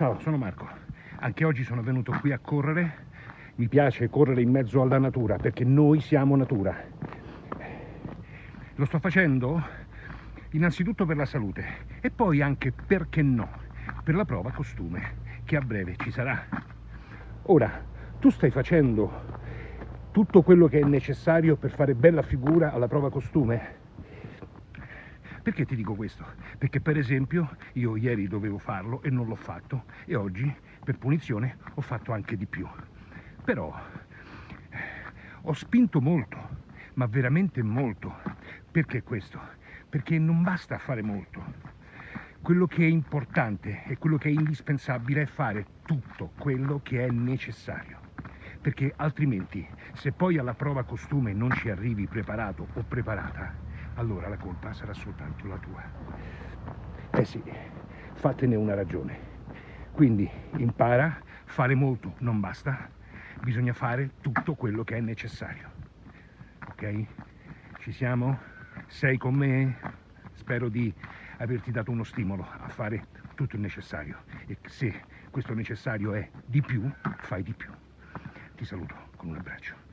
Ciao, sono Marco. Anche oggi sono venuto qui a correre. Mi piace correre in mezzo alla natura perché noi siamo natura. Lo sto facendo innanzitutto per la salute e poi anche, perché no, per la prova costume che a breve ci sarà. Ora, tu stai facendo tutto quello che è necessario per fare bella figura alla prova costume? Perché ti dico questo? Perché per esempio io ieri dovevo farlo e non l'ho fatto e oggi per punizione ho fatto anche di più. Però eh, ho spinto molto, ma veramente molto. Perché questo? Perché non basta fare molto. Quello che è importante e quello che è indispensabile è fare tutto quello che è necessario. Perché altrimenti, se poi alla prova costume non ci arrivi preparato o preparata, allora la colpa sarà soltanto la tua. Eh sì, fatene una ragione. Quindi impara, fare molto non basta, bisogna fare tutto quello che è necessario. Ok? Ci siamo? Sei con me? Spero di averti dato uno stimolo a fare tutto il necessario e se questo necessario è di più, fai di più. Ti saluto con un abbraccio.